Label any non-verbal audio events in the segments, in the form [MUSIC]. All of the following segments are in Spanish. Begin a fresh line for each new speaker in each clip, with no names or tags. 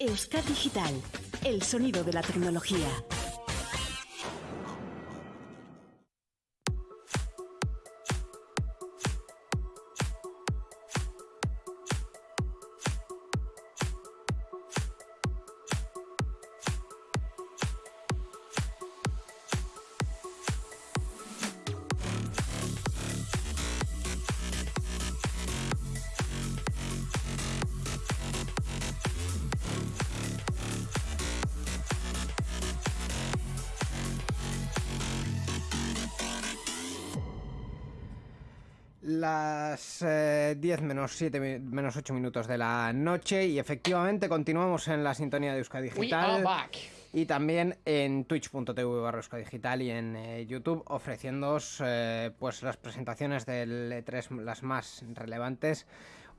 Euskad Digital, el sonido de la tecnología.
10 menos 7 menos 8 minutos de la noche y efectivamente continuamos en la sintonía de Euskadi Digital. Y también en twitch.tv barra Digital y en eh, YouTube ofreciéndoos eh, pues las presentaciones del E3 las más relevantes.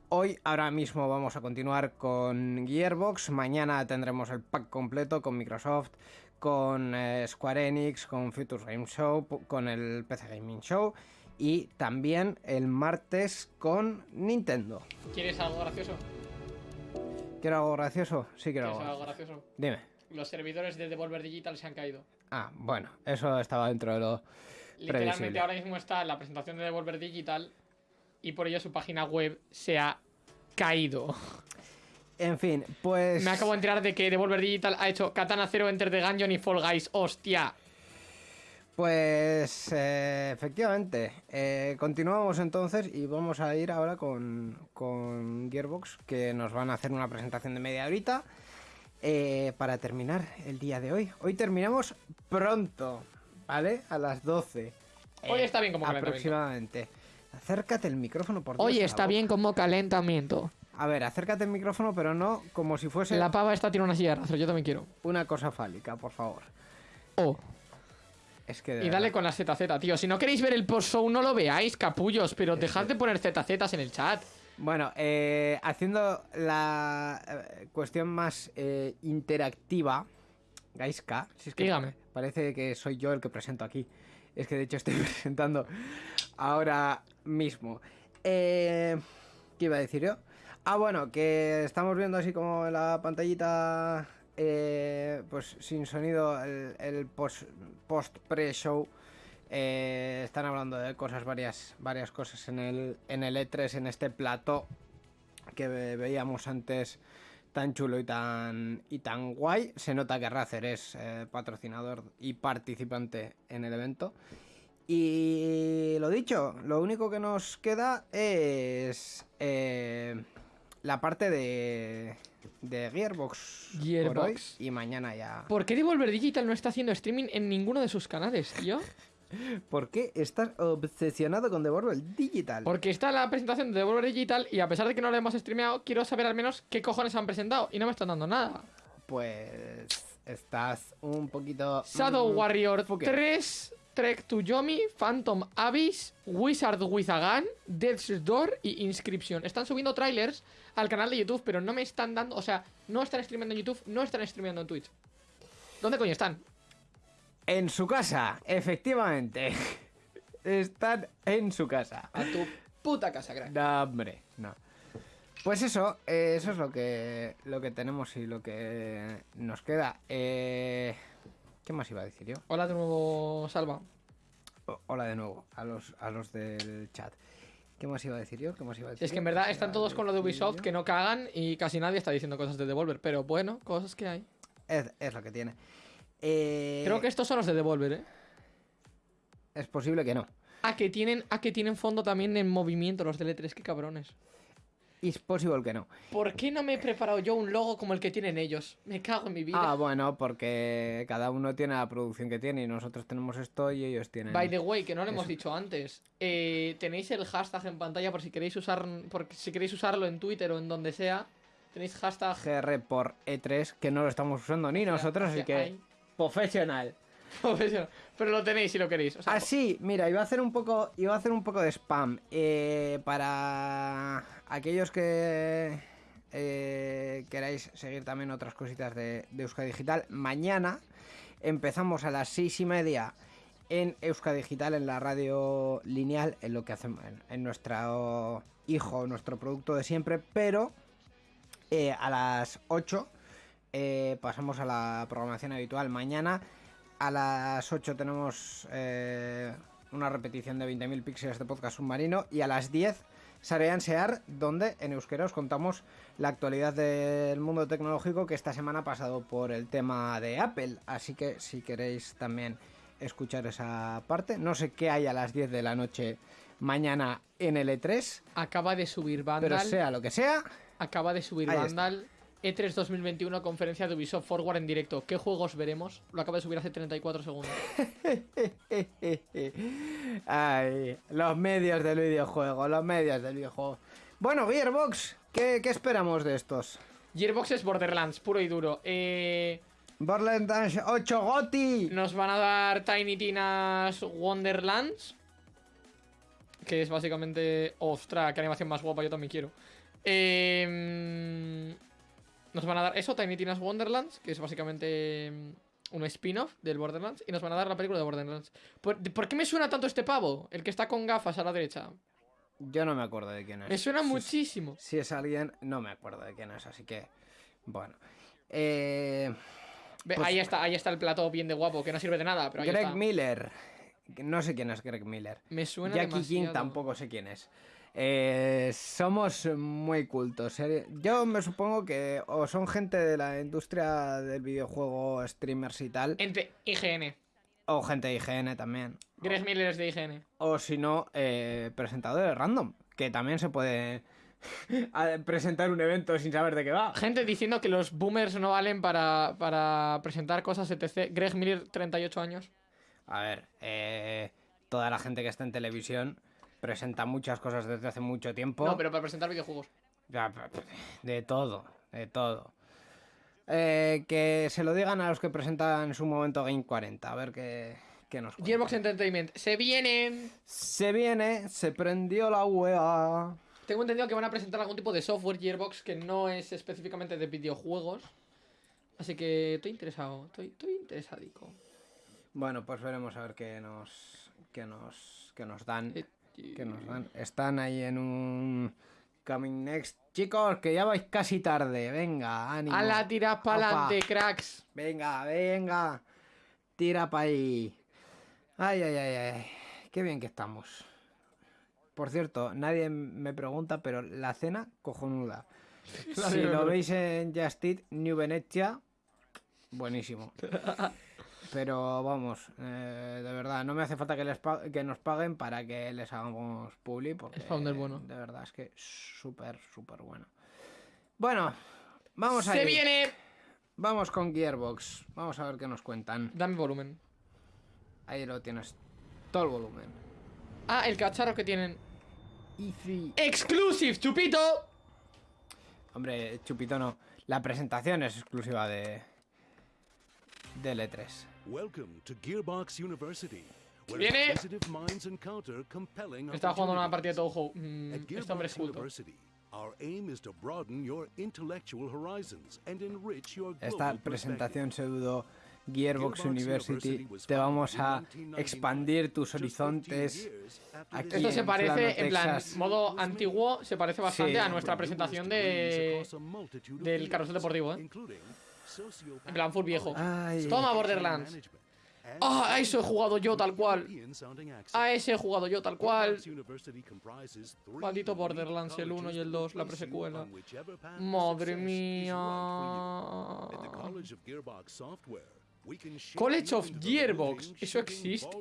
Hoy, ahora mismo vamos a continuar con Gearbox. Mañana tendremos el pack completo con Microsoft, con eh, Square Enix, con Future Game Show, con el PC Gaming Show y también el martes con Nintendo.
¿Quieres algo gracioso?
¿Quiero algo gracioso? Sí, quiero
¿Quieres
algo.
algo gracioso?
Dime.
Los servidores de Devolver Digital se han caído.
Ah, bueno, eso estaba dentro de lo
Literalmente
previsible.
ahora mismo está la presentación de Devolver Digital y por ello su página web se ha caído.
En fin, pues...
Me acabo de enterar de que Devolver Digital ha hecho Katana Zero, Enter the Gungeon y Fall Guys. ¡Hostia!
Pues eh, efectivamente, eh, continuamos entonces y vamos a ir ahora con, con Gearbox, que nos van a hacer una presentación de media horita eh, para terminar el día de hoy. Hoy terminamos pronto, ¿vale? A las 12.
Hoy está bien como calentamiento.
Aproximadamente. Acércate el micrófono, por Dios.
Hoy está bien como calentamiento.
A ver, acércate el micrófono, pero no como si fuese
La pava esta tiene una silla de rastro, yo también quiero.
una cosa fálica, por favor.
Oh.
Es que
Y dale con la ZZ, tío. Si no queréis ver el post-show, no lo veáis, capullos. Pero dejad de poner ZZs en el chat.
Bueno, eh, haciendo la eh, cuestión más eh, interactiva, Gaiska, si es que
Dígame.
parece que soy yo el que presento aquí. Es que de hecho estoy [LAUGHS] presentando ahora mismo. Eh, ¿Qué iba a decir yo? Ah, bueno, que estamos viendo así como la pantallita, eh, pues sin sonido, el, el post- post-pre-show. Eh, están hablando de cosas, varias, varias cosas en el, en el E3, en este plató que ve- veíamos antes tan chulo y tan, y tan guay. Se nota que Razer es eh, patrocinador y participante en el evento. Y lo dicho, lo único que nos queda es eh, la parte de, de Gearbox, por
Gearbox.
hoy y mañana ya.
¿Por qué Devolver Digital no está haciendo streaming en ninguno de sus canales, tío? [LAUGHS]
¿Por qué estás obsesionado con Devolver Digital?
Porque está la presentación de Devolver Digital y a pesar de que no la hemos streameado, quiero saber al menos qué cojones han presentado y no me están dando nada.
Pues estás un poquito...
Shadow
mm,
Warrior
fuque.
3, Trek to Yomi, Phantom Abyss, Wizard with a Gun, Death's Door y Inscription. Están subiendo trailers al canal de YouTube, pero no me están dando, o sea, no están streameando en YouTube, no están streameando en Twitch. ¿Dónde coño están?
En su casa, efectivamente. [LAUGHS] Están en su casa.
A tu puta casa, crack.
No, hombre, no. Pues eso, eh, eso es lo que, lo que tenemos y lo que nos queda. Eh, ¿Qué más iba a decir yo?
Hola de nuevo, Salva.
O- hola de nuevo, a los, a los del chat. ¿Qué más iba a decir yo? ¿Qué más iba a decir
Es que en verdad
¿Qué
están todos con lo de Ubisoft
yo?
que no cagan y casi nadie está diciendo cosas de Devolver. Pero bueno, cosas que hay.
Es, es lo que tiene. Eh,
Creo que estos son los de Devolver, ¿eh?
Es posible que no.
A que tienen, a que tienen fondo también en movimiento los de L3, qué cabrones.
Es posible que no.
¿Por qué no me he preparado yo un logo como el que tienen ellos? Me cago en mi vida.
Ah, bueno, porque cada uno tiene la producción que tiene y nosotros tenemos esto y ellos tienen...
By the way, que no lo hemos dicho antes. eh, tenéis el hashtag en pantalla por si queréis usar, por si queréis usarlo en Twitter o en donde sea. Tenéis hashtag.
GR por E3, que no lo estamos usando ni nosotros, así que... Profesional. [LAUGHS]
profesional. Pero lo tenéis si lo queréis. Sea,
Ah, mira, iba a hacer un poco, iba a hacer un poco de spam eh, para aquellos que eh, queráis seguir también otras cositas de, de Euskadi Digital. Mañana empezamos a las seis y media en Euskadi Digital, en la radio lineal, en lo que hacemos, en, en nuestro hijo, nuestro producto de siempre, pero eh, a las 8 eh, pasamos a la programación habitual. Mañana a las 8 tenemos eh, una repetición de 20.000 píxeles de podcast submarino y a las 10 Sarean Sear, donde en euskera os contamos la actualidad del mundo tecnológico que esta semana ha pasado por el tema de Apple. Así que si queréis también escuchar esa parte, no sé qué hay a las 10 de la noche mañana en el E3,
Acaba de subir Vandal.
pero sea lo que sea,
Acaba de subir. Vandal. E E3 2021, conferencia de Ubisoft Forward en directo. ¿Qué juegos veremos? Lo acaba de subir hace 34 segundos. [LAUGHS]
Ay, los medios del videojuego, los medios del videojuego. Bueno, Gearbox, ¿qué, qué esperamos de estos?
Gearbox es Borderlands, puro y duro. Eh,
Borderlands 8 GOTY.
nos van a dar Tiny Tina's Wonderlands. Que es básicamente. Ostras, qué animación más guapa, yo también quiero. Eh, nos van a dar eso, Tiny Tina's Wonderlands, que es básicamente mm, un spin-off del Borderlands. Y nos van a dar la película de Borderlands. ¿Por, por qué me suena tanto este pavo? El que está con gafas a la derecha.
Yo no me acuerdo de quién es.
Me suena
Si-
muchísimo.
Si es alguien, no me acuerdo de quién es, así que. Bueno. Eh, Pues-
ahí está, ahí está el plato bien de guapo, que no sirve de nada, pero ahí
Greg
está.
Miller. No sé quién es Greg Miller.
Me suena
Jackie King tampoco sé quién es. Eh, somos muy cultos. eh. Yo me supongo que o son gente de la industria del videojuego, streamers y tal,
Entre IGN.
o gente de IGN también.
Greg Miller es de IGN.
O si no, eh, presentadores random, que también se puede [LAUGHS] presentar un evento sin saber de qué va.
Gente diciendo que los boomers no valen para, para presentar cosas, etc. Greg Miller, 38 años.
A ver, eh, toda la gente que está en televisión presenta muchas cosas desde hace mucho tiempo.
No, pero para presentar videojuegos.
De todo, de todo. Eh, que se lo digan a los que presentan en su momento Game 40, a ver qué, qué nos cuentan.
Gearbox Entertainment. Se vienen.
Se viene, se prendió la UEA.
Tengo entendido que van a presentar algún tipo de software Gearbox que no es específicamente de videojuegos. Así que estoy interesado. Estoy, estoy interesadico.
Bueno, pues veremos a ver qué nos, qué nos, qué nos dan.
Eh,
qué nos dan. Están ahí en un Coming Next. Chicos, que ya vais casi tarde. Venga, ánimo.
A la tiras
Opa.
pa'lante, cracks.
Venga, venga. Tira pa' ahí. Ay, ay, ay, ay. Qué bien que estamos. Por cierto, nadie me pregunta, pero la cena cojonuda. [LAUGHS] si lo veis en Just Eat, New Venetia, buenísimo. [LAUGHS] Pero vamos, eh, de verdad, no me hace falta que, les que nos paguen para que les hagamos publi, porque
Es founder bueno.
de verdad es que súper, súper bueno. Bueno, vamos a
Se viene.
Vamos con Gearbox. Vamos a ver qué nos cuentan.
Dame volumen.
Ahí lo tienes. Todo el volumen.
Ah, el cacharro que tienen.
Easy.
Exclusive, chupito.
Hombre, Chupito no. La presentación es exclusiva de. de E3.
Welcome to Gearbox University.
Viene. Estaba jugando una partida de. Touhou. Mm, este hombre es culto.
University, our aim is to broaden your intellectual horizons and enrich your
Esta presentación pseudo Gearbox University te vamos a
in 1999,
expandir tus
just 15
horizontes. aquí
Esto se parece, en plan, modo antiguo, se parece bastante
Sí.
a nuestra presentación de. del carrusel deportivo, ¿eh? En plan, full viejo.
Ay.
Toma, Borderlands. Ah, a eso he jugado yo tal cual. A ese he jugado yo tal cual. Maldito Borderlands, el 1 y el 2, la presecuela. Madre mía. College of Gearbox, ¿eso existe? [CLEARS THROAT]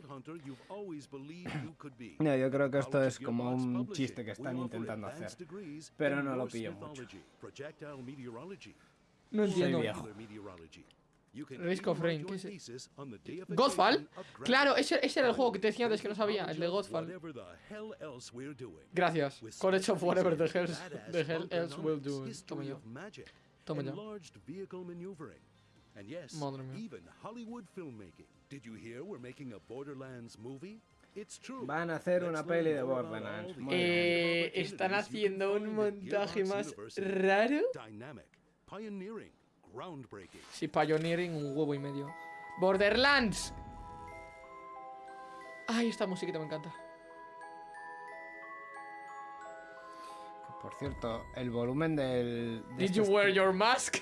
No, yo creo que esto es como un chiste que están intentando hacer. Pero no lo pillo mucho.
No entiendo. Risk of Rain, ¿qué es eso? Godfall. Claro, ese, ese era el juego que te decía antes que no sabía, el de Godfall. Gracias. College of Whatever the hell, the hell else will do. Toma ya. Toma
yes,
Madre mía.
even Hollywood filmmaking. Did you hear we're making a Borderlands movie? It's true.
Van a hacer una peli de Borderlands.
Eh, están haciendo un montaje más raro.
Pioneering, groundbreaking.
Sí, Pioneering un huevo y medio. Borderlands. Ay, esta musiquita me encanta.
Por cierto, el volumen del. de
Did
este
you wear
stream-
your mask?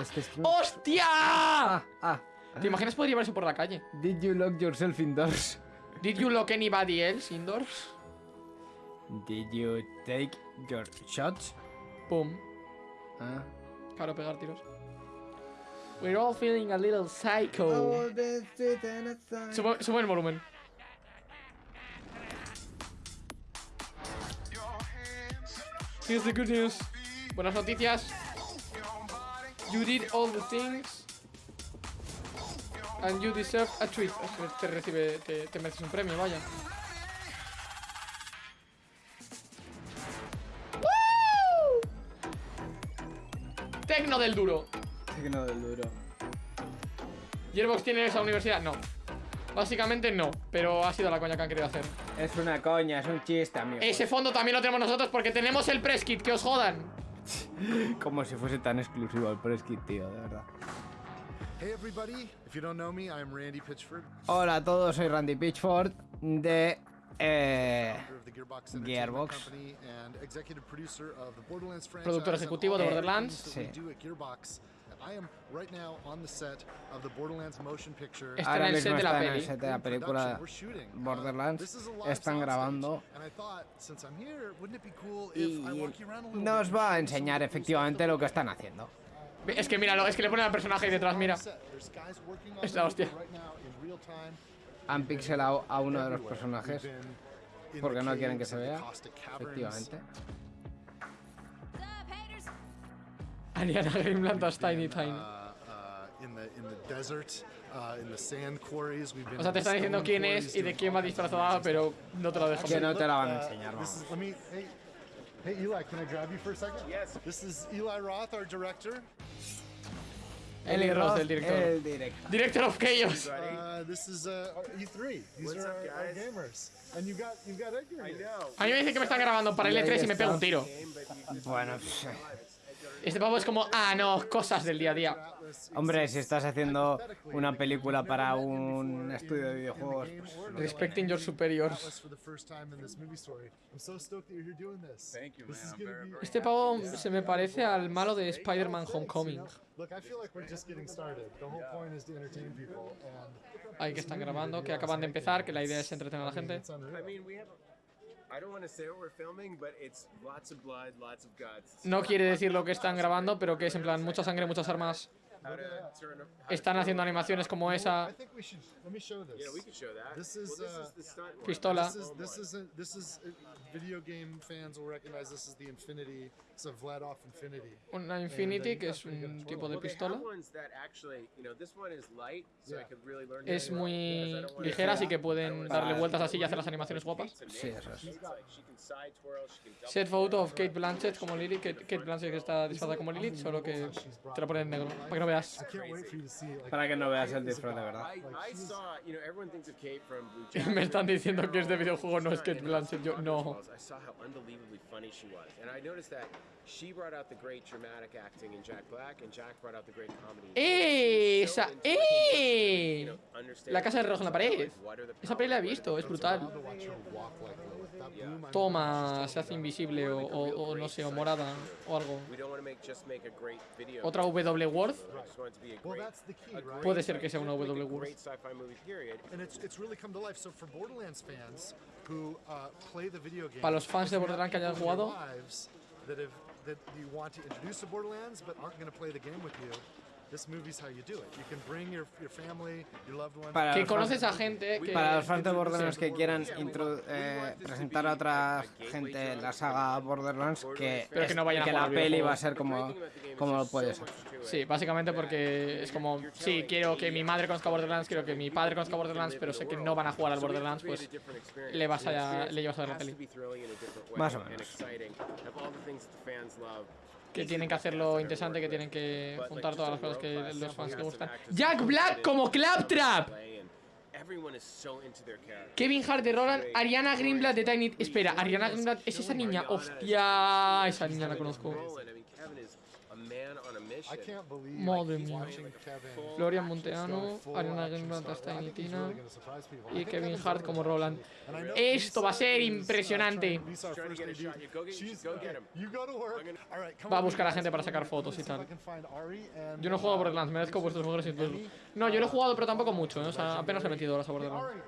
este [LAUGHS]
¡Hostia!
Ah, ah.
¿Te imaginas poder llevar eso por la calle?
Did you lock yourself indoors? [LAUGHS]
Did you lock anybody else indoors?
Did you take your shots?
Pum.
Ah.
Claro, pegar tiros. We're all feeling a little psycho. Sube, sube el volumen. Here's the good news. Buenas noticias. You did all the things. And you deserve a treat. Te recibe, te, te mereces un premio, vaya. Del duro.
Signo del duro.
¿Gearbox tiene esa universidad? No. Básicamente no, pero ha sido la coña que han querido hacer.
Es una coña, es un chiste, amigo.
Ese fondo también lo tenemos nosotros porque tenemos el press kit, que os jodan. [LAUGHS]
Como si fuese tan exclusivo el press kit, tío, de verdad.
Hey everybody, if you don't know me, I'm Randy Pitchford,
Hola a todos, soy Randy Pitchford de. Eh,
Gearbox.
Productor ejecutivo de Borderlands.
Sí.
do at Gearbox. And I am right now on the set of the Borderlands motion picture.
Está
ahora
en el set de la
están en el
peli.
set de la película.
Uh,
Borderlands. Están grabando. Y nos va a enseñar efectivamente lo que están haciendo.
Es que míralo, es que le ponen al personaje ahí detrás, mira. Es la hostia.
Han pixelado a uno de los personajes porque no quieren que se vea. Efectivamente.
Ariana Greenblatt Tiny Tiny.
Been
O sea, te
in
están diciendo quién es y de quién va disfrazada, pero no te lo dejo
Que no te la van a
Uh,
enseñar, vamos.
hey, Eli, can I grab you for a second? Yes. This is Eli Roth, our director.
Eli Roth, el director.
El director.
Director of Chaos.
Uh, this is uh, our E3. These are our, our gamers. And you got you got Edgar. I know.
A mí me dicen que me están grabando para el
Y ahí
E3 y me pego un tiro.
Bueno, pff,
Este pavo es como, ah, no, cosas del día a día.
Hombre, si estás haciendo una película para un estudio de videojuegos, pues,
Respecting your superiors. Este pavo se me parece al malo de Spider-Man Homecoming. Ahí que están grabando, que acaban de empezar, que la idea es entretener a la gente.
it's unreal.
I mean, we have. I don't want to say what we're filming, but it's lots of blood, lots of guts.
No quiere decir lo que están grabando, pero que es en plan mucha sangre, muchas armas. Están haciendo animaciones como esa.
Uh.
Pistola.
Uh.
Una Infinity, que es un tipo de pistola. Es muy ligera, así que pueden darle vueltas así y hacer las animaciones guapas.
Sí, eso es.
Set photo of Kate Blanchett como Lily, Kate, Kate Blanchett que está disfrazada como Lilith, solo que te lo ponen en negro, para que no veas.
Para que no veas el disfraz de verdad. [LAUGHS]
Me están diciendo que es de videojuego, no es Kate Blanchett, yo no.
She brought out the great dramatic acting in Jack Black, and Jack brought out the great comedy.
¡Eh! Esa, ¡Eh! La casa de reloj en la pared. Esa peli la he visto, es brutal. Toma, se hace invisible o, o- o no sé, o morada o algo. Otra W Worth, puede ser que sea una W Worth.
uh,
Para los fans de Borderlands que hayan jugado.
That have that you want to introduce to Borderlands but aren't going to play the game with you, this movie's how you do it. You can bring your your family, your loved ones.
Para
Que conoces a gente que...
Para los fans de Borderlands que quieran intro- eh, presentar a otra gente la saga Borderlands, que,
Pero que no vayan a
que
jugar
la
al
peli va a ser como, como puede ser.
Sí, básicamente porque es como, sí, quiero que mi madre conozca Borderlands, quiero que mi padre conozca Borderlands, pero sé que no van a jugar al Borderlands, pues le vas a, le llevas a ver la peli.
Más o menos.
Que tienen que hacerlo interesante, que tienen que juntar todas las cosas que los fans les gustan. Jack Black como Claptrap. Kevin Hart de Roland, Ariana Greenblatt de Tiny... Espera, Ariana Greenblatt, ¿es esa niña? Hostia, esa niña la conozco. Madre
like,
mía.
go
Monteano, Ariana Grande
he's
Tina y Kevin Hart como Roland. Esto va a ser
uh,
impresionante. Va a buscar a gente para sacar fotos y tal. Yo no juego a
uh,
Borderlands, merezco
Lisa
vuestros mejores.
Emmy,
No, yo lo he
uh,
jugado, pero tampoco mucho, ¿eh? O sea, apenas he metido horas a Borderlands.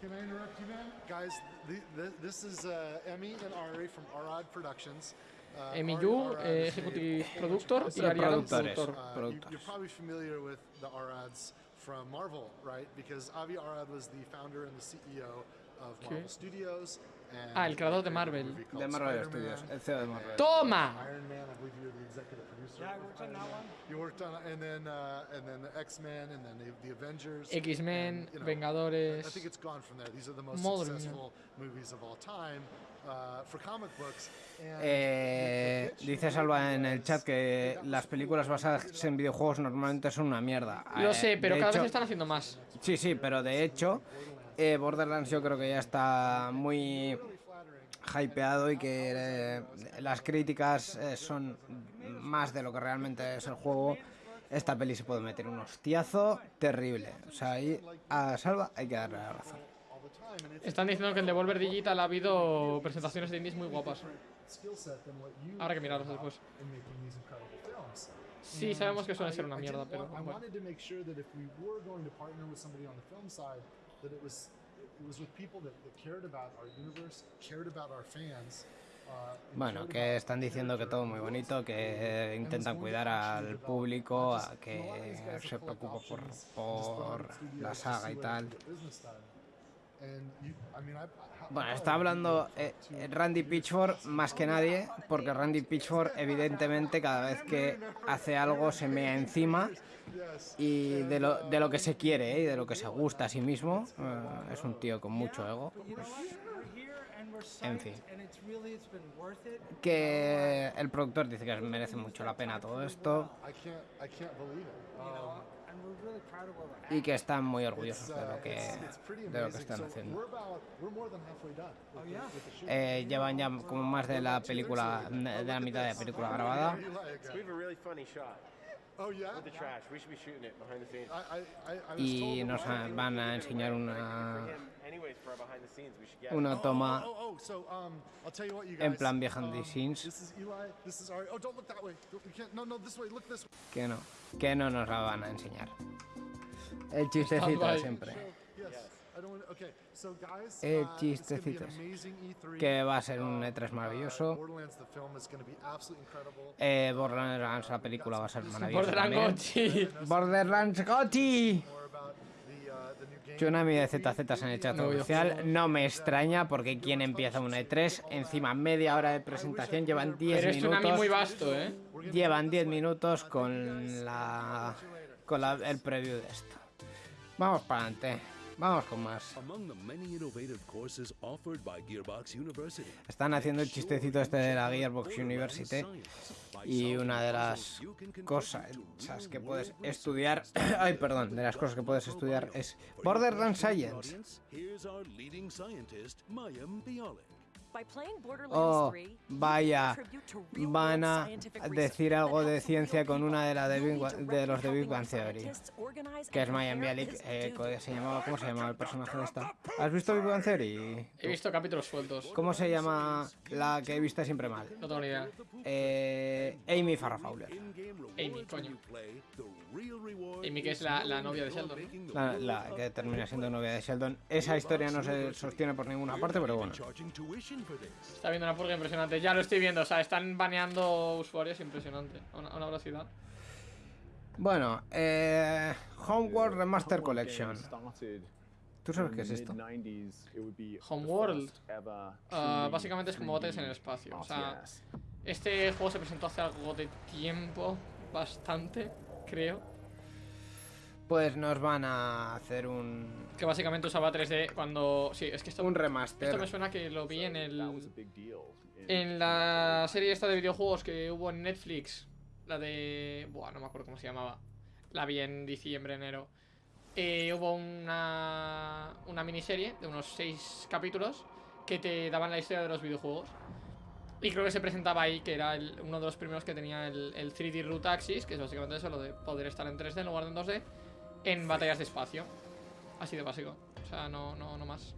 Can I interrupt you, man? Guys, the, the, this is uh, Emmy and Ari from Arad Productions. Uh,
eh,
a
Executive
huge
Productor, y productor.
Uh, you,
productors.
you're probably familiar with the Arads from Marvel, right? Because Avi Arad was the founder and the CEO of. Marvel Studios. And
Ah, el creador de Marvel.
De Marvel. Studios, el CEO de Marvel.
¡Toma!
Iron Man, I believe you're the executive producer. Yeah, I worked on that one. You worked on, and then uh, and then the X Men, and then the, the Avengers.
X-Men,
you know,
Vengadores.
I think it's gone from there. These are the most
Madre mía.
successful movies of all time uh, for comic books. And
Eh, dice Salva en el chat que las películas basadas en videojuegos normalmente son una mierda.
Lo
Eh,
sé, pero
de
cada
hecho-
vez están haciendo más.
Sí, sí, pero de hecho, eh, Borderlands yo creo que ya está muy hypeado y que eh, las críticas eh, son más de lo que realmente es el juego. Esta peli se puede meter un hostiazo terrible. O sea, ahí a Salva hay que darle la razón.
Están diciendo que en Devolver Digital ha habido presentaciones de indies muy guapas. Habrá que mirarlos después.
in making these incredible films.
Sí, sabemos que suele
I-
ser una mierda, pero bueno.
wanted to make sure that if we were going to partner with somebody on the film side, that it was it was with people that, that cared about our universe, cared about our fans. and
Bueno, que están diciendo que todo muy bonito, que intentan cuidar al público, a que se preocupa por, por la saga y tal. Bueno, está hablando eh, Randy Pitchford más que nadie, porque Randy Pitchford evidentemente cada vez que hace algo se mea encima y de lo, de lo que se quiere ¿eh? y de lo que se gusta a sí mismo. eh, es un tío con mucho ego. pues, en fin. Que el productor dice que merece mucho la pena todo esto Y que están muy orgullosos de
uh,
lo que,
pretty
de lo que están haciendo.
Shoot.
Eh, llevan ya como más de la película, de la mitad de la película grabada.
Oh yeah.
with the trash. We should be shooting it behind the scenes.
I, I, I, I was
y nos van a enseñar una, Una toma
Oh, oh, oh, um,
en plan behind the
um,
scenes. Que no, que no nos la van a enseñar. El chistecito de siempre. Eh,
uh, amazing E3.
Que va a ser un
Um,
E3
uh,
maravilloso. Eh, Borderlands, la película va a ser maravillosa
Borderlands. Gotti.
Borderlands Gotti.
More about the, uh, the new game.
Tsunami de ZZ en el chat
No,
oficial. No me extraña porque quien empieza una E3, encima media hora de presentación, llevan 10
Pero es Tsunami muy
minutos.
vasto, ¿eh?
Llevan 10 minutos con la con la- el preview de esto. Vamos para adelante. Vamos con más. Están haciendo el chistecito este de la Gearbox University y una de las cosas que puedes estudiar, [COUGHS] ay perdón, de las cosas que puedes estudiar es Borderlands Science. Oh,
3, you
vaya, van a decir algo de ciencia con una de la de. Big los de Big Bang Theory, que es
compare
Bialik, eh, se llamaba, ¿cómo se llamaba el personaje de esta? ¿Has visto Big Bang Theory?
He visto capítulos sueltos.
¿Cómo se llama la que he visto siempre mal?
No tengo ni idea.
Eh, Amy Farrah Fowler.
Amy, coño. Amy, que es la, la novia de Sheldon. ¿no?
La, la que termina siendo novia de Sheldon. Esa historia no se sostiene por ninguna parte, pero bueno.
Está viendo una purga impresionante. Ya lo estoy viendo. O sea, están baneando usuarios impresionante. A una, a una velocidad.
Bueno, eh, Homeworld Remaster Collection. ¿Tú sabes qué es esto?
Homeworld. Ah, básicamente es como botes en el espacio. O sea, este juego se presentó hace algo de tiempo. Bastante, creo.
Pues nos van a hacer un,
Que básicamente usaba 3D cuando. Sí, es que esto,
un
esto me
remaster.
suena que lo vi en el. En la serie esta de videojuegos que hubo en Netflix. La de. Buah, no me acuerdo cómo se llamaba. La vi en diciembre, enero. Eh, hubo una. Una miniserie de unos 6 capítulos que te daban la historia de los videojuegos. Y creo que se presentaba ahí que era el- uno de los primeros que tenía el, el 3D Root Axis, que es básicamente eso, lo de poder estar en 3D en lugar de en 2D, en batallas de espacio. Así de básico. O sea, no, no, no más.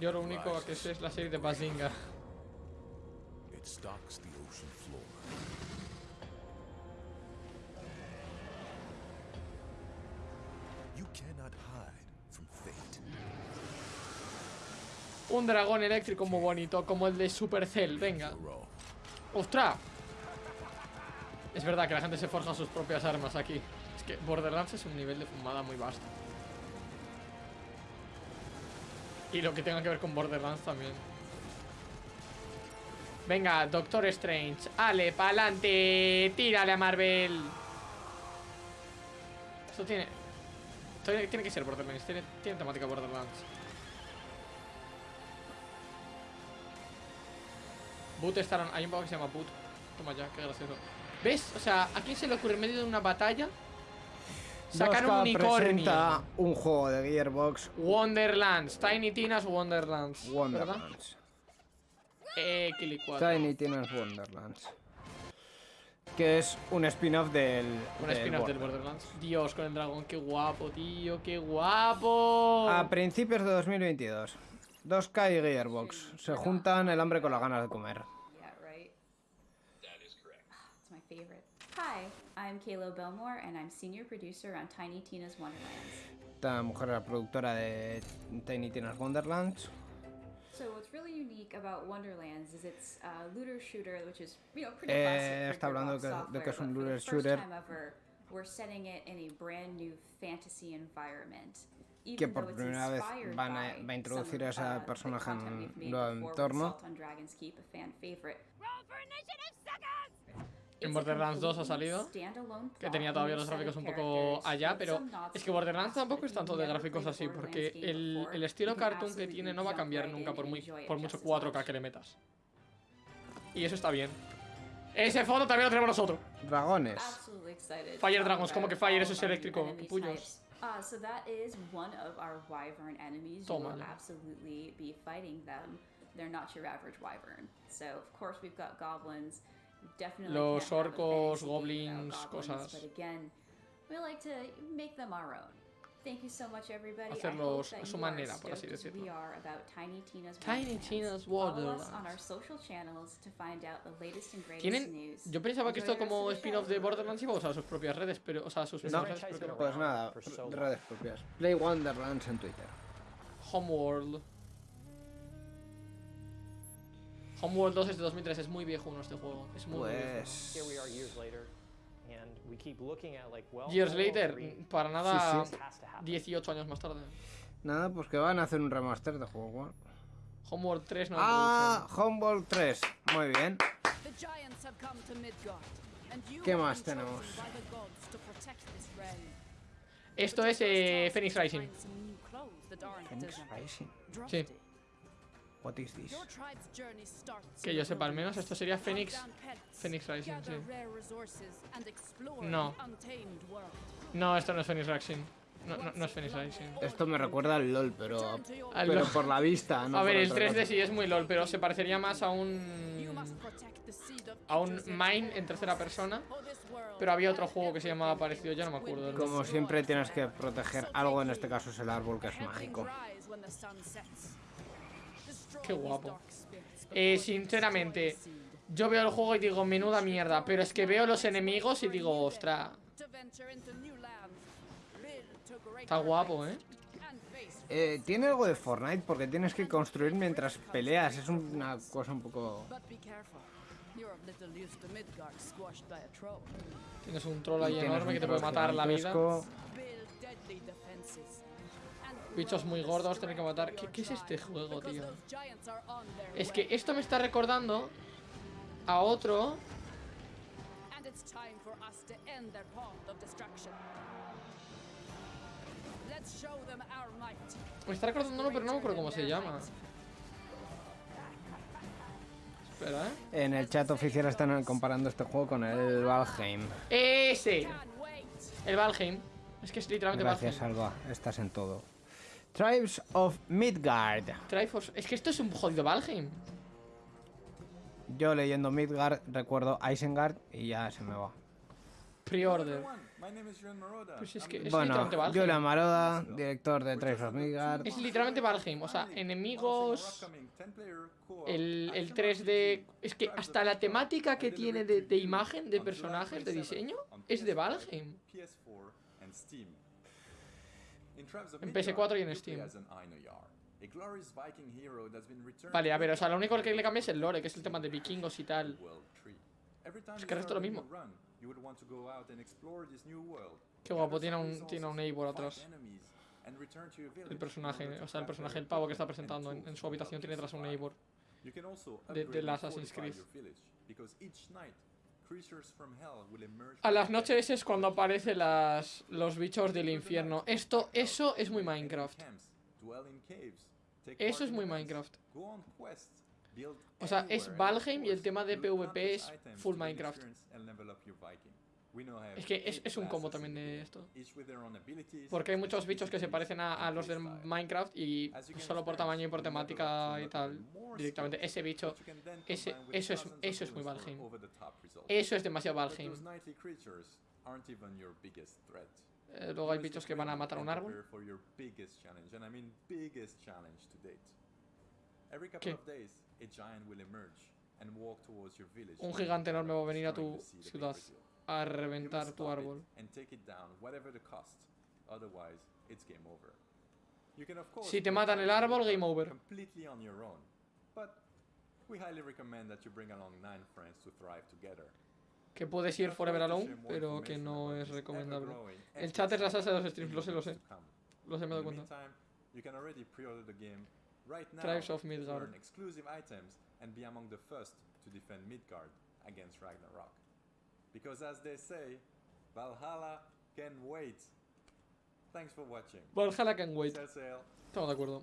Yo lo único que sé es la serie de Bazinga. Un dragón eléctrico muy bonito, como el de Supercell, venga. ¡Ostras! Es verdad que la gente se forja sus propias armas aquí. Es que Borderlands es un nivel de fumada muy vasto. Y lo que tenga que ver con Borderlands también. Venga, Doctor Strange. Ale, pa'lante. Tírale a Marvel. Esto. Tiene, tiene que ser Borderlands. Tiene, tiene temática Borderlands. Boot estarán. Hay un juego que se llama Boot. Toma ya, qué gracioso. ¿Ves? O sea, ¿a quién se le ocurre en medio de una batalla sacar un
2K
unicornio?
un juego de Gearbox
Wonderlands, Tiny Tina's Wonderlands. ¿verdad?
Wonderlands.
Eh, Kilicuat.
Tiny Tina's Wonderlands. Que es un spin-off del.
Un spin-off del.
Borderlands.
Dios, con el dragón, qué guapo, tío, qué guapo.
A principios de 2022. 2K y Gearbox se juntan el hambre con las ganas de comer. Esta mujer es la productora de Tiny Tina's Wonderlands. Eh, está hablando
Gearbox
que- de que es un looter shooter.
we're setting it in a brand new fantasy environment.
Que por primera vez van a- va a introducir a ese personaje en un nuevo entorno.
En Borderlands 2 ha salido, Que tenía todavía los gráficos un poco allá, pero es que Borderlands tampoco es tanto de gráficos así, porque el, el estilo cartoon que tiene no va a cambiar nunca por, muy, por mucho
as
4K
much.
que le metas. Y eso está bien. Ese fondo también lo tenemos nosotros.
Dragones.
Fire Dragons, ¿cómo
about
que Fire? Eso es eléctrico,
enemy
capullos.
Uh, so that is one of our wyvern enemies. You will absolutely be fighting them. They're not your average wyvern. So of course we've got goblins. Definitely
Los
can't have a
orcos, goblins,
goblins,
cosas.
But again, we like to make them our own. Thank you so much, everybody. I hope
Hacerlos
that
a su manera, por así decirlo.
we are about Tiny Tina's
Tiny
Wonderlands.
Tina's
Follow us on
Wonderlands.
our social channels to find out the latest and greatest
Tienen.
news.
Yo pensaba que esto como spin-off de Borderlands iba a usar sus propias redes, pero. O sea, sus
No,
redes, pero que no.
pues nada, redes propias. Play Wonderlands en Twitter.
Homeworld. Homeworld 2 es de 2003, es muy viejo uno este juego. Es muy, muy viejo.
Years later, and we keep looking at like, well,
Years
Homeworld
later,
3
para nada.
Sí, sí.
has to happen.
18 años más tarde.
Nada, pues que van a hacer un remaster de juego.
Homeworld 3 no
Ah, Homeworld 3. Muy bien. ¿Qué más tenemos?
Esto es eh, Phoenix Rising.
Phoenix. Rising.
Drafty.
What is this?
Que yo sepa, al menos esto sería Phoenix. Phoenix Rising, sí. No. No, esto no es Phoenix Rising. No, no, no es Phoenix Rising.
Esto me recuerda al LOL, pero.
Al
Pero
LOL.
por la vista, no
A ver, el
otra
3D
cosa.
sí es muy LOL, pero se parecería más a un. a un Mine en tercera persona. Pero había otro juego que se llamaba parecido, ya no me acuerdo
Como siempre tienes que proteger algo, en este caso es el árbol que es mágico.
Qué guapo. Eh, sinceramente, yo veo el juego y digo, menuda mierda. Pero es que veo los enemigos y digo, ostra. Está guapo, ¿eh?
Eh, tiene algo de Fortnite porque tienes que construir mientras peleas. Es una cosa un poco.
Tienes un troll ahí enorme que te puede matar la vida. Bichos muy gordos, tener que matar. ¿Qué, es este juego, tío? Es que esto me está recordando a otro. Me está recordando uno, pero no me acuerdo cómo se llama. Espera, ¿eh?
En el chat oficial están comparando este juego con el Valheim.
Ese. El Valheim. Es que es literalmente
Gracias,
Valheim.
Alba. Estás en todo. Tribes of Midgard.
Triforce. Es que esto es un jodido Valheim.
Yo leyendo Midgard recuerdo Isengard y ya se me va.
Pre-order. Pues es que es
Bueno,
literalmente Valheim.
Julia Maroda, director de Tribes of Midgard.
Es literalmente Valheim. O sea, enemigos. El, el 3D. Es que hasta la temática que tiene de, de imagen, de personajes, de diseño, es de Valheim. En PS4 y en Steam. Vale, a ver, o sea, lo único que le cambia es el lore, que es el tema de vikingos y tal. Es que el resto es lo mismo. Qué guapo, tiene un, tiene un Eivor atrás. El personaje, o sea, el personaje, el pavo que está presentando en, en su habitación tiene atrás un Eivor. De, del Assassin's Creed. A las noches es cuando aparecen las, los bichos del infierno. Esto, eso es muy Minecraft. Eso es muy Minecraft. O sea, es Valheim y el tema de PvP es full Minecraft. Es que es, es un combo también de esto. Porque hay muchos bichos que se parecen a, a los del Minecraft y solo por tamaño y por temática y tal. Directamente, ese bicho, ese, eso, es, eso es muy Valheim. Eso es demasiado Valheim. Eh, luego hay bichos que van a matar un árbol. ¿Qué? Un gigante enorme va a venir a tu ciudad a reventar tu árbol. Si te matan el árbol, game over. Que puedes ir forever alone, pero que no es recomendable. El chat es la salsa de los streams, lo sé, lo sé. Lo sé, me he dado cuenta. Tribes of Midgard.
Because as they say, Valhalla can wait. Thanks for watching.
Valhalla can wait. Estamos de acuerdo.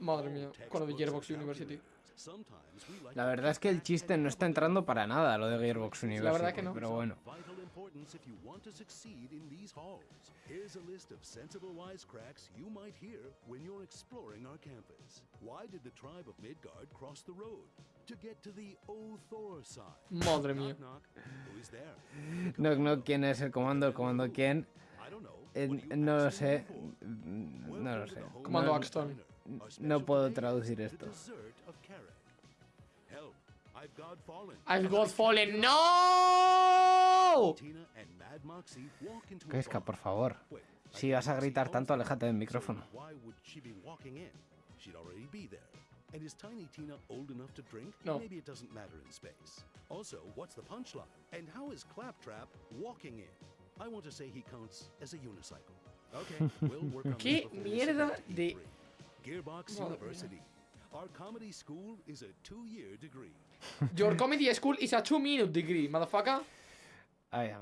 Madre mía, con lo de Gearbox University.
La verdad es que el chiste no está entrando para nada, lo de Gearbox University.
verdad que no.
Pero bueno.
vital importance if you want to succeed in these halls. Here's a list of sensible wisecracks you might hear when you're exploring our campus. Why did the tribe of Midgard cross the road? To get to the Othor side.
Madre mía.
Knock, knock. Who is there?
No, no, ¿quién es el comando? El comando, ¿quién? Eh, no lo sé. No lo sé.
Comando
No-
Axton.
No puedo traducir esto.
I've got fallen.
¡No!
Tina and Mad Moxie walk into a
Keska,
bar.
por favor. Si vas a gritar tanto, aléjate del micrófono.
And is Tiny Tina old enough to drink?
No.
Maybe it doesn't matter in space. Also, what's the punchline? And how is Claptrap walking in? I want to say he counts as a unicycle. Okay, [LAUGHS] we'll work on
¿Qué mierda de-
E3. Gearbox
Madre mía.
University. Our comedy school is a two-year degree.
Your comedy school is a two minute degree, motherfucker.
Ay.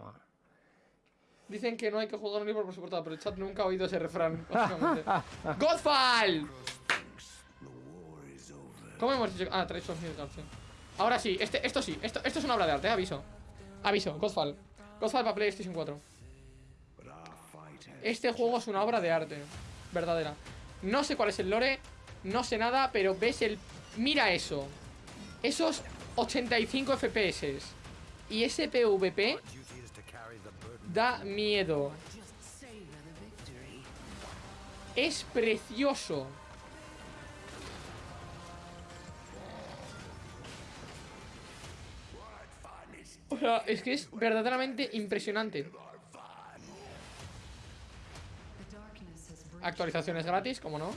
Dicen que no hay que jugar un libro por su portada, pero el chat nunca ha oído ese refrán, básicamente. [LAUGHS] ¡Godfall! ¿Cómo hemos dicho? Ah, Tribes of Midgard, sí. Ahora sí, este, esto sí, esto, esto es una obra de arte, eh, aviso. Aviso, Godfall. Godfall para PlayStation 4. Este juego es una obra de arte, verdadera. No sé cuál es el lore, no sé nada, pero ves el... Mira eso. Esos 85 FPS. Y ese PvP da miedo. Es precioso. Es que es verdaderamente impresionante. Actualizaciones gratis, como no.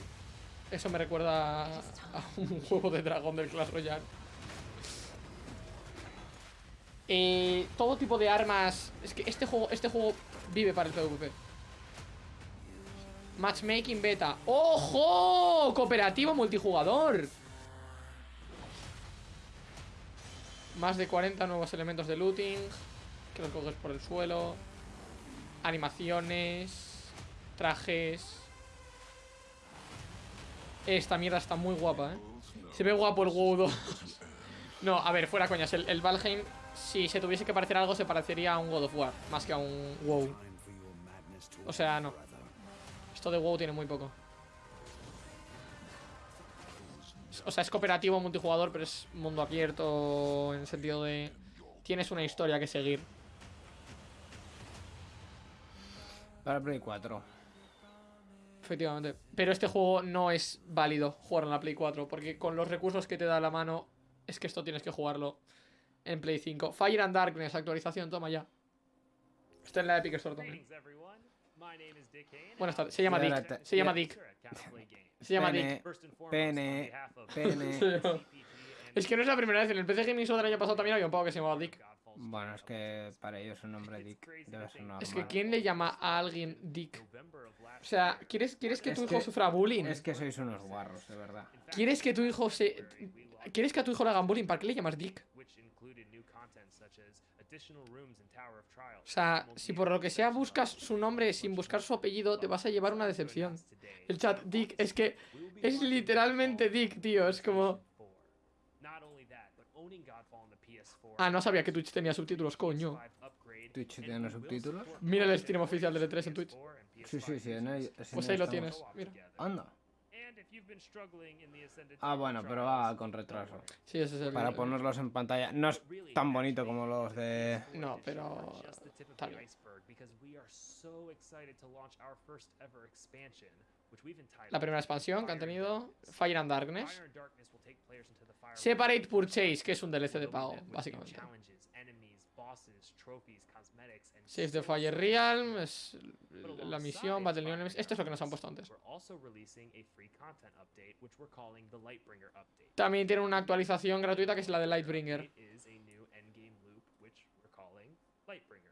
Eso me recuerda a a un juego de dragón del Clash Royale. Eh, todo tipo de armas. Es que este juego, este juego vive para el PvP. Matchmaking beta. ¡Ojo! Cooperativo multijugador. Más de 40 nuevos elementos de looting. Que los coges por el suelo. Animaciones. Trajes. Esta mierda está muy guapa, ¿eh? Se ve guapo el WoW 2. [LAUGHS] No, a ver, fuera coñas. El, el Valheim, si se tuviese que parecer algo, se parecería a un God of War. Más que a un WoW. O sea, no. Esto de WoW tiene muy poco. O sea, es cooperativo multijugador, pero es mundo abierto en el sentido de... Tienes una historia que seguir.
Para Play 4.
Efectivamente. Pero este juego no es válido jugar en la Play 4, porque con los recursos que te da la mano, es que esto tienes que jugarlo en Play 5. Fire and Darkness, actualización, toma ya. Está en la Epic Store también. Buenas tardes, se llama Dick. Se llama Dick. Se llama
Pene,
Dick.
Pene, pene. [LAUGHS]
Es que no es la primera vez, en el PC Gaming Show del año pasado también había un pavo que se llamaba Dick.
Bueno, es que para ellos un nombre Dick debe ser normal.
Es que ¿quién le llama a alguien Dick? O sea, ¿quieres, ¿quieres que tu
Es
hijo
que-
sufra bullying?
Es que sois unos guarros, de verdad.
¿Quieres que tu hijo se... ¿Quieres que a tu hijo le hagan bullying? ¿Para qué le llamas Dick? O sea, si por lo que sea buscas su nombre sin buscar su apellido, te vas a llevar una decepción. El chat, Dick, es que es literalmente Dick, tío. Es como... Ah, no sabía que Twitch tenía subtítulos, coño.
Twitch tiene subtítulos.
Mira el stream oficial de E3 en Twitch.
Sí, sí, sí. en
Pues ahí lo
estamos.
tienes, mira.
Anda. Ah, bueno, pero va con retraso.
Sí, ese es el...
Para ponerlos en pantalla. No es tan bonito como los de.
No, pero... Está bien. La primera expansión que han tenido, Fire and Darkness. Separate Purchase, que es un DLC de pago, básicamente. Save the Fire Realm, es la misión, Battle New Enemies. Esto es lo que nos han puesto antes. También tiene una actualización gratuita que es la de Lightbringer.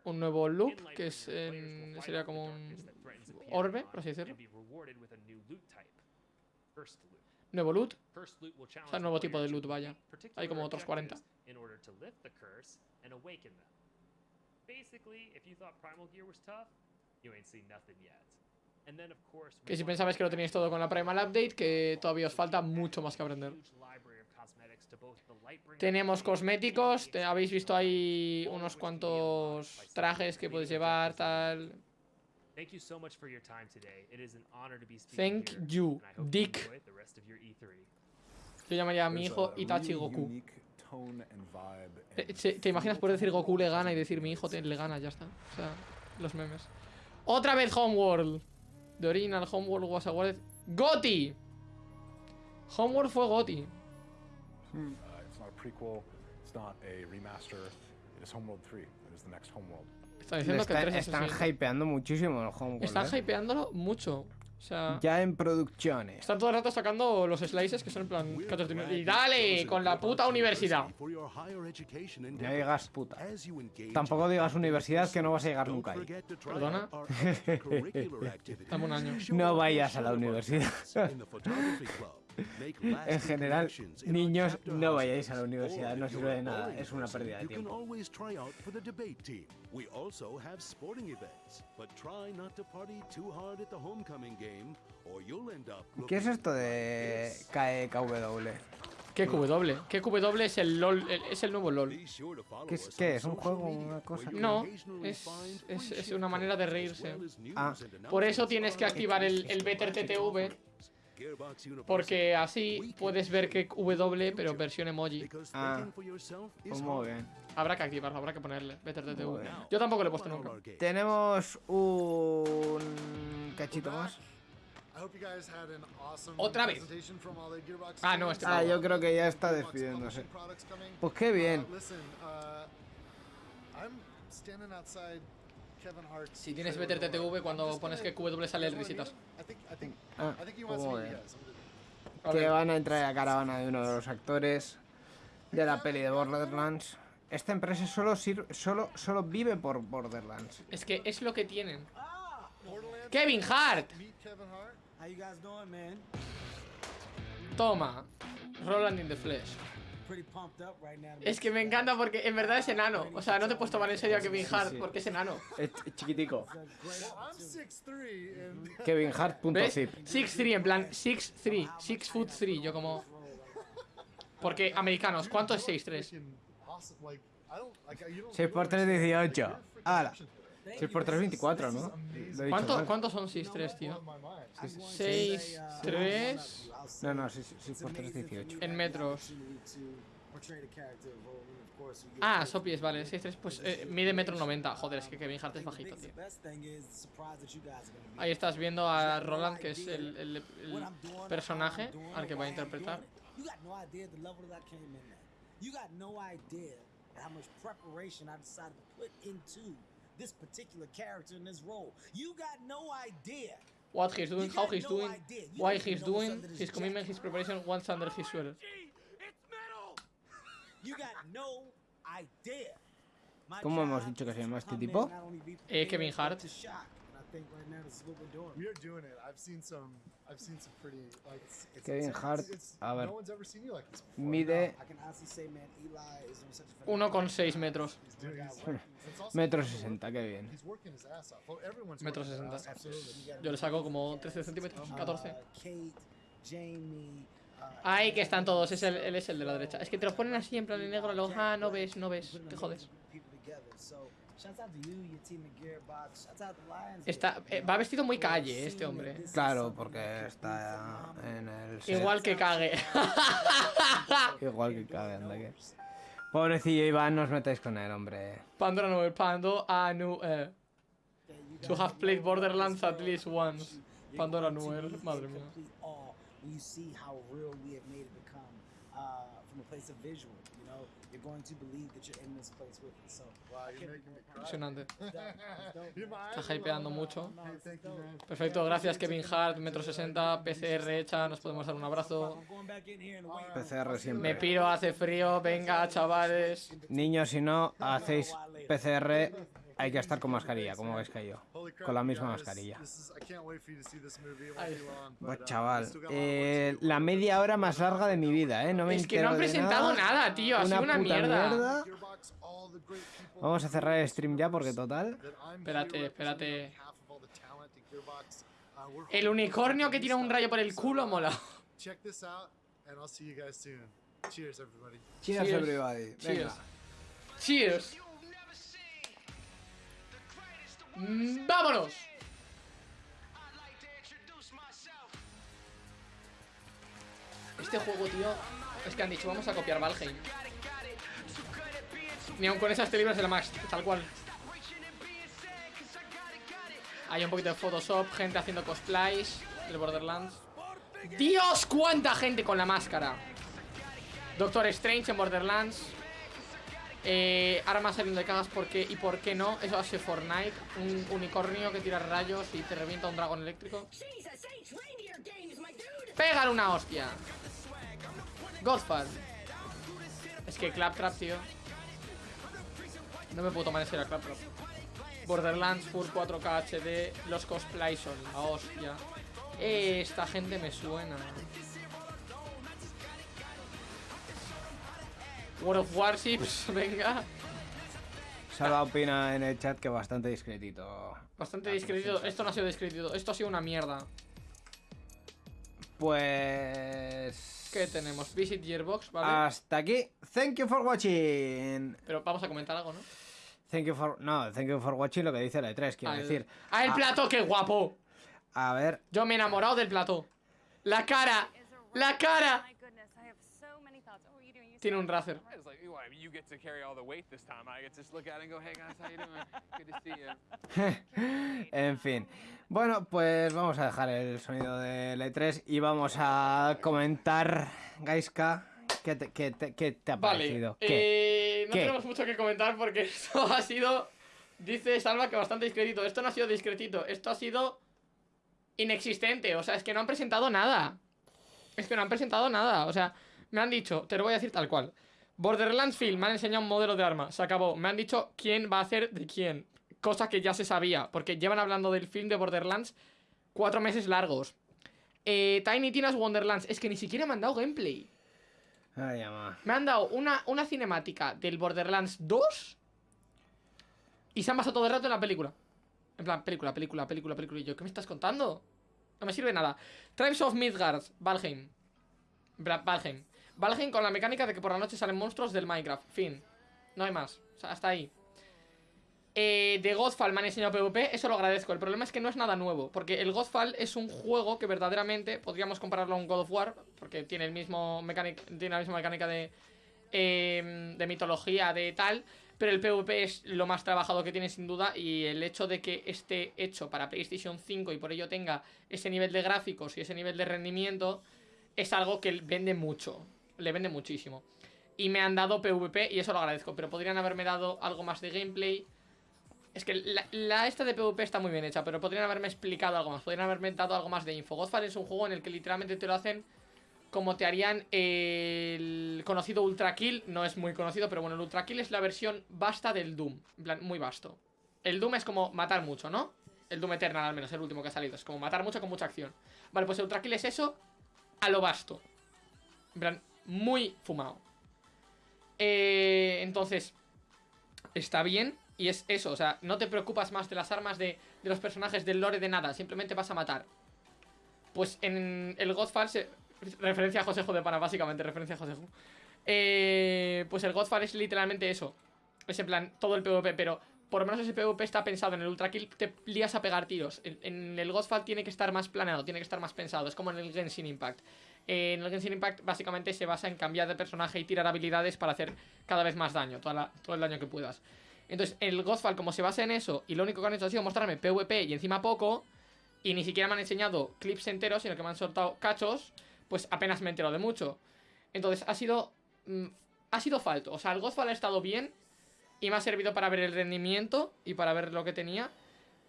Un nuevo loop, que es en- sería como un orbe, por así decirlo. Nuevo loot. O sea, nuevo tipo de loot, vaya. Hay como otros 40. Que si pensabais que lo teníais todo con la Primal Update, que todavía os falta mucho más que aprender. Tenemos cosméticos, te- habéis visto ahí unos cuantos trajes que puedes llevar, tal.
Thank you so much for your time today. It is an honor to be speaking
Thank
here,
you,
and I hope you
Dick.
enjoy the rest of your E E3.
Yo llamaría a mi hijo Itachi Goku. se- ¿Te imaginas poder decir Goku le gana y decir mi hijo te- le gana? Ya está. O sea, los memes. Otra vez Homeworld. The original Homeworld was awarded. ¡Goti! Homeworld fue Goti.
Uh, it's not a prequel. It's not a remaster. It is Homeworld 3. It is the next Homeworld.
Están
Le
diciendo que el
están,
3 es el
están
siguiente.
hypeando muchísimo el Homeworld.
Están
¿eh?
hypeándolo mucho. O sea,
Ya en producciones.
están todo el rato sacando los slices que son en plan. "Cállate, tío". Y dale, con la puta universidad.
Endeavors.
digas puta. Tampoco digas universidad que no vas a llegar nunca ahí.
Perdona. [LAUGHS] un año.
No vayas a la universidad. [LAUGHS] En general, niños, no vayáis a la universidad, no sirve de nada, es una pérdida de
You can
tiempo.
always try out for the debate team. We also have sporting events, but try not to party too hard at the homecoming game, or you'll end up
¿Qué es esto de E KEKW?
¿Qué QW? ¿Qué QW es el LOL? el- es el nuevo LOL.
¿Qué es, qué es? ¿Un juego? ¿Una cosa?
No, es, es, es una manera de reírse.
Ah.
Por eso tienes que activar el, el Better TTV, porque así puedes ver que W, pero versión emoji.
Ah. Pues muy bien.
Habrá que activarlo, habrá que ponerle Better
bien.
Yo tampoco lo he puesto nunca.
Tenemos un cachito más.
Otra vez. Ah, no, este
Ah, yo creo que ya está despidiéndose. Pues qué bien.
Uh, listen, uh,
Si tienes Better. TTV, cuando pones que QW sale el risitas.
Ah, Que van a entrar a caravana de uno de los actores de la peli de Borderlands. Esta empresa solo, sir- solo, solo vive por Borderlands.
Es que es lo que tienen. Kevin Hart. Toma. Roland in the Flesh. Es que me encanta porque en verdad es enano. O sea, no te puedes tomar en serio a Kevin Hart porque es enano.
Es ch- chiquitico.
Well, I'm 6'3", and [LAUGHS]
¿Ves?
KevinHart.zip.
6'3 en plan 6'3. 6 foot 3. Yo como. Porque americanos, ¿cuánto es 6'3?
freaking awesome. Like, I don't- like, you don't-
6
you
por
don't
3,
understand. Like,
18.
you're freaking
¡Hala!
Egyptian.
6 por 3, 24, ¿no?
¿Cuánto. ¿Cuántos son 6, 3, tío?
Sí, sí,
6, 3
No, no, 6, por 3, 18.
en metros. Ah. Sopies, vale, 6, 3, pues eh, mide metro 90. Joder, es que Kevin Hart es bajito, tío. Ahí estás viendo a Roland, que es el, el- el personaje al que va a interpretar.
You got no idea. You got no how much preparation I decided to put into this particular character in this role. You got no idea.
What he's doing, how he's doing, why he's doing, his commitment, his preparation, what's under his sweater.
You got no idea. My
¿Cómo hemos dicho que se llama este tipo?
Eh, Kevin Hart.
Think right now this is what we're doing.
We are doing it. I've seen some. I've seen some pretty like. It's, it's
Kevin. Hart,
It's-
a ver.
No one's ever seen you like this before.
Mide
I can honestly say, man, Eli is on such a phenomenal
1,6 metros.
He's doing- he's- [LAUGHS] it's also
metro
hard to
60,
work.
qué bien.
He's working his ass off. Well, everyone's
Metro
working their
60.
ass off.
Yo le saco como 13 centímetros, 14.
Uh, Kate, Jamie, uh,
Ahí que están todos, es el, él es el de la derecha. Es que te los ponen así en plan en negro, luego, ah, no ves, no ves, te jodes. Está, eh, va vestido muy calle este hombre.
Claro, porque está en el. set.
Igual que cague. [LAUGHS]
Igual que cabe, anda que. Pobrecillo Iván, no os metáis con él, hombre.
Pandora Noel, Pando Anu. Eh. To have played Borderlands at least once. Pandora Noel, madre mía.
Going to believe that you're in this place with us. So,
Wow,
I
you're
can't
making me cry.
Impresionante. [LAUGHS] Está hypeando mucho. Perfecto, gracias Kevin Hart, metro 60, PCR hecha, nos podemos dar un abrazo.
PCR
Me
siempre.
piro, hace frío, venga chavales.
Niños, si no hacéis PCR, hay que estar con mascarilla, como veis que yo. Con la misma mascarilla. Pues chaval, eh, la media hora más larga de mi vida, ¿eh? No me
Es que no han presentado nada, tío, ha sido una mierda.
Vamos a cerrar el stream ya porque total.
Espérate, espérate.
Uh,
El unicornio que tira un rayo por el culo mola.
Check this out, and I'll see you guys soon. Cheers, everybody.
Cheers,
Cheers.
everybody. Venga.
Cheers. Cheers. Mm, ¡Vámonos! Este juego, tío, es que han dicho, vamos a copiar Valheim. Ni aun con esas libras de la Max, tal cual. Hay un poquito de Photoshop, gente haciendo cosplays del Borderlands. ¡Dios! ¡Cuánta gente con la máscara! Doctor Strange en Borderlands. Eh, armas saliendo de cagas porque y por qué no. Eso hace Fortnite. Un unicornio que tira rayos y te revienta un dragón eléctrico. Pégale una hostia. Godfall. Es que Claptrap, tío. No me puedo tomar en serio Claptrap. Borderlands Full 4K HD. Los cosplays son la hostia. Eh, esta gente me suena. World of Warships, [LAUGHS] venga.
Salva opina en el chat que bastante discretito.
Bastante discretito. Esto no ha sido discretito. Esto ha sido una mierda.
Pues.
¿Qué tenemos? Visit Gearbox, ¿vale?
Hasta aquí. Thank you for watching.
Pero vamos a comentar algo, ¿no?
Thank you for. No, thank you for watching lo que dice la E3, quiero
el-
decir.
¡Ah, el
Ah,
plató! ¡Qué guapo!
A ver.
Yo me he enamorado del plató. La cara. La cara. Tiene un Razer.
It's like, well, I mean, you get to carry all the weight this time. I get to just look at it and go, hey guys, how you doing? Good to see you. [LAUGHS]
en fin. Bueno, pues vamos a dejar el sonido del E3 y vamos a comentar, Gaiska, ¿qué te, qué te- qué te ha
Vale.
parecido? ¿Qué?
eh, no tenemos mucho que comentar porque [LAUGHS] esto ha sido. Dice Salva que bastante discretito. Esto no ha sido discretito. Esto ha sido. Inexistente. O sea, es que no han presentado nada. Es que no han presentado nada. O sea, me han dicho, te lo voy a decir tal cual. Borderlands Film, me han enseñado un modelo de arma. Se acabó. Me han dicho quién va a hacer de quién. Cosa que ya se sabía. Porque llevan hablando del film de Borderlands cuatro meses largos. Eh, Tiny Tina's Wonderlands. Es que ni siquiera me han dado gameplay.
Ay, ama.
Me han dado una, una cinemática del Borderlands 2 y se han basado todo el rato en la película. En plan, película, película, película, película. Y yo, ¿qué me estás contando? No me sirve nada. Tribes of Midgard, Valheim. Valheim. Valheim con la mecánica de que por la noche salen monstruos del Minecraft. Fin. No hay más. O sea, hasta ahí. Eh, de Godfall me han enseñado PvP, eso lo agradezco. El problema es que no es nada nuevo, porque el Godfall es un juego que verdaderamente podríamos compararlo a un God of War, porque tiene el mismo mecánic, tiene la misma mecánica de, eh, de mitología, de tal, pero el PvP es lo más trabajado que tiene sin duda y el hecho de que esté hecho para PlayStation 5 y por ello tenga ese nivel de gráficos y ese nivel de rendimiento es algo que vende mucho, le vende muchísimo. Y me han dado PvP y eso lo agradezco, pero podrían haberme dado algo más de gameplay. Es que la, esta de PvP está muy bien hecha, pero podrían haberme explicado algo más, podrían haberme dado algo más de info. Godfall es un juego en el que literalmente te lo hacen como te harían el conocido Ultra Kill, no es muy conocido, pero bueno, el Ultra Kill es la versión vasta del Doom, en plan, muy vasto. El Doom es como matar mucho, ¿no? El Doom Eternal al menos, el último que ha salido, es como matar mucho con mucha acción. Vale, pues el Ultra Kill es eso a lo vasto. En plan, muy fumado. Eh, entonces, está bien. Y es eso, o sea, no te preocupas más de las armas de, los personajes, del lore, de nada. Simplemente vas a matar. Pues en el Godfall se... Referencia a Josejo de Pana, básicamente, referencia a Josejo. Eh, pues el Godfall es literalmente eso. Es en plan, todo el PvP, pero por lo menos ese PvP está pensado. En el Ultra Kill te lías a pegar tiros. En, el Godfall tiene que estar más planeado, tiene que estar más pensado. Es como en el Genshin Impact. Eh, en el Genshin Impact básicamente se basa en cambiar de personaje y tirar habilidades para hacer cada vez más daño, toda la- todo el daño que puedas. Entonces, el Godfall, como se basa en eso, y lo único que han hecho ha sido mostrarme PvP y encima poco, y ni siquiera me han enseñado clips enteros, sino que me han soltado cachos, pues apenas me he enterado de mucho. Entonces, ha sido. mm, ha sido falto. O sea, el Godfall ha estado bien y me ha servido para ver el rendimiento y para ver lo que tenía.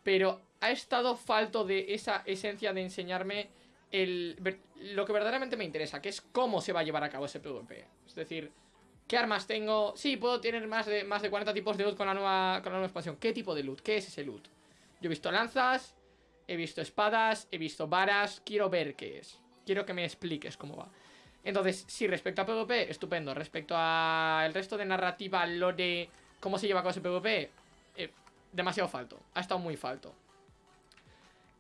Pero ha estado falto de esa esencia de enseñarme el, lo que verdaderamente me interesa, que es cómo se va a llevar a cabo ese PvP. Es decir, ¿qué armas tengo? Sí, puedo tener más de, más de 40 tipos de loot con la, nueva, con la nueva expansión. ¿Qué tipo de loot? ¿Qué es ese loot? Yo he visto lanzas, he visto espadas, he visto varas. Quiero ver qué es. Quiero que me expliques cómo va. Entonces, sí, respecto a PvP, estupendo. Respecto a el resto de narrativa, lore, cómo se lleva con ese PvP, eh, demasiado falto. Ha estado muy falto.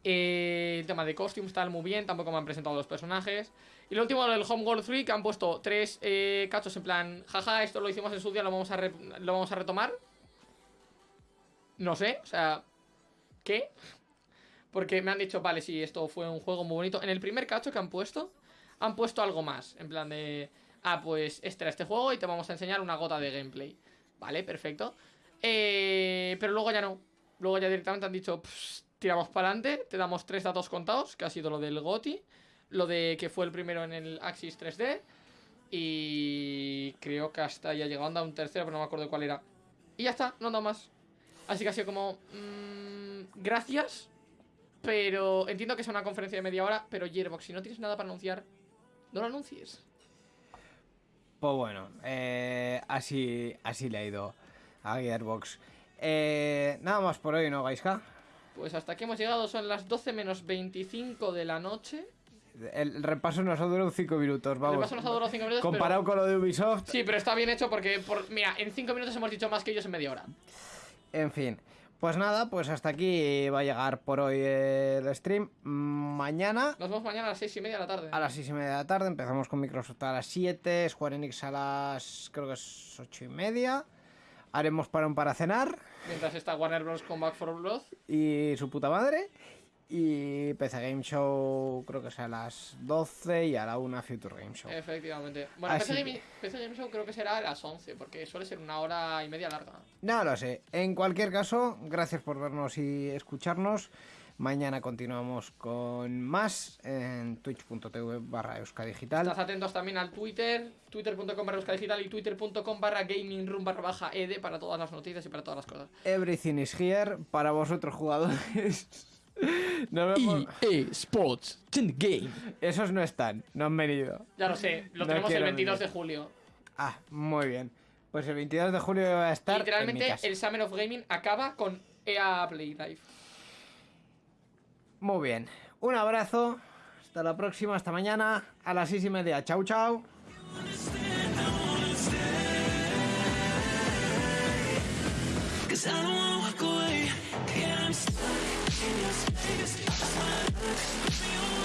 Eh, el tema de costumes tal, muy bien. Tampoco me han presentado los personajes. Y lo último, del Homeworld 3, que han puesto tres eh, cachos en plan, jaja, esto lo hicimos en su día, lo vamos a, lo vamos a retomar. No sé, o sea, ¿qué? [LAUGHS] Porque me han dicho, vale, sí, esto fue un juego muy bonito. En el primer cacho que han puesto, han puesto algo más. En plan de, ah, pues este era este juego y te vamos a enseñar una gota de gameplay. Vale, perfecto. Eh, pero luego ya no. Luego ya directamente han dicho, "Pss, tiramos para adelante, te damos tres datos contados, que ha sido lo del GOTI, lo de que fue el primero en el Axis 3D, y creo que hasta ya llegando a un tercero, pero no me acuerdo cuál era. Y ya está, no han dado más. Así que ha sido como, mm, gracias, pero entiendo que es una conferencia de media hora, pero Gearbox, si no tienes nada para anunciar, no lo anuncies.
Pues bueno, eh, así, así le ha ido a Gearbox. Eh, nada más por hoy, ¿no, Gaiska?
Pues hasta aquí hemos llegado, son las 12 menos 25 de la noche.
El repaso nos ha durado 5 minutos, vamos.
repaso nos ha durado cinco minutos,
Comparado
pero-
con lo de Ubisoft,
Sí, pero está bien hecho porque, por, mira, en 5 minutos hemos dicho más que ellos en media hora.
en fin. Pues nada, pues hasta aquí va a llegar por hoy el stream. Mañana
Nos vemos mañana a las 6 y media de la tarde.
a las 6 y media de la tarde empezamos con Microsoft a las 7, Square Enix a las creo que es 8 y media. Haremos parón para cenar
Mientras está Warner Bros. con Back for Blood.
y su puta madre. Y PC Game Show creo que es a las 12 y a la 1 Future Game Show.
Efectivamente. Bueno, PC, Game, PC Game Show creo que será a las 11, porque suele ser una hora y media larga.
No lo sé. En cualquier caso, gracias por vernos y escucharnos. Mañana continuamos con más en twitch.tv barra euskadigital.
Estás atentos también al Twitter, twitter.com barra digital y twitter.com barra gaming room barra baja ed para todas las noticias y para todas las cosas.
Everything is here para vosotros jugadores. [LAUGHS] Nos vemos-
Sports Game.
Esos no están, no han venido.
Ya lo sé, lo
No
tenemos el
quiero
22
venir.
de julio.
Ah, muy bien. Pues el 22 de julio va a estar en mi
Literalmente
casa.
el Summer of Gaming acaba con EA Play Live.
Muy bien. Un abrazo. Hasta la próxima, hasta mañana a las seis y media. Chau, chau.
Cause I don't wanna walk away. Yeah, I'm stuck in your Let me see, let me see,